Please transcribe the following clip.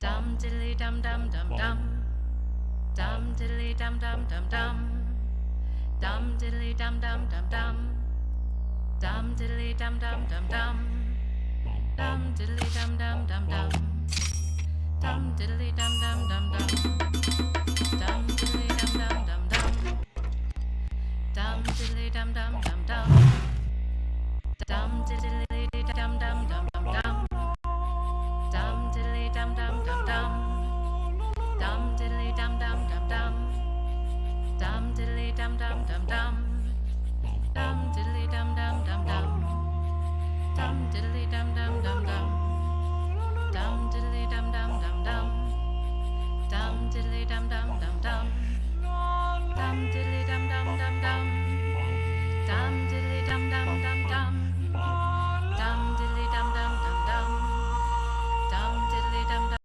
Dum diddly dum dum dum dum. Dum diddly dum dum dum dum. Dum diddly dum dum dum dum. Dum diddly dum dum dum dum. Dum diddly dum dum dum dum. Dum diddly dum dum dum dum. Dum diddly dum dum dum dum. Dum diddly dum dum dum dum. Dum diddly dum dum dum dum.